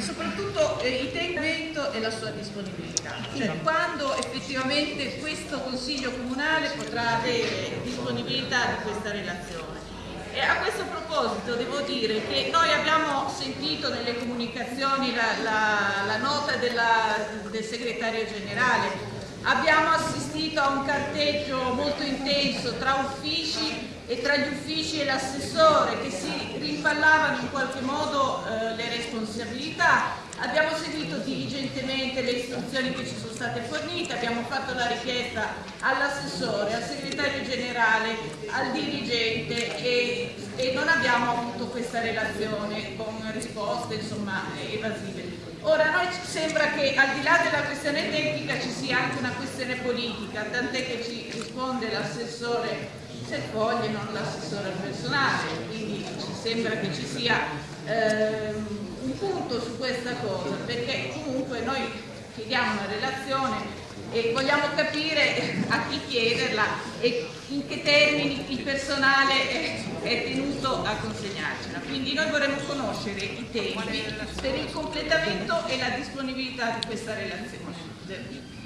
soprattutto eh, il tempo e la sua disponibilità, cioè quando effettivamente questo Consiglio Comunale potrà avere disponibilità di questa relazione. E a questo proposito devo dire che noi abbiamo sentito nelle comunicazioni la, la, la nota della, del segretario generale, abbiamo assistito a un carteggio molto intenso tra uffici e tra gli uffici e l'assessore che si rimpallavano in qualche modo eh, le responsabilità. Abbiamo seguito diligentemente le istruzioni che ci sono state fornite, abbiamo fatto la richiesta all'assessore, al segretario generale, al dirigente e, e, non abbiamo avuto questa relazione con risposte insomma, evasive. Ora a noi sembra che al di là della questione tecnica ci sia anche una questione politica, tant'è che ci risponde l'assessore se foglie, non l'assessore personale, quindi ci sembra che ci sia ehm, un punto chiediamo una relazione e vogliamo capire a chi chiederla e in che termini il personale è tenuto a consegnarcela. Quindi noi vorremmo conoscere i tempi per il completamento e la disponibilità di questa relazione.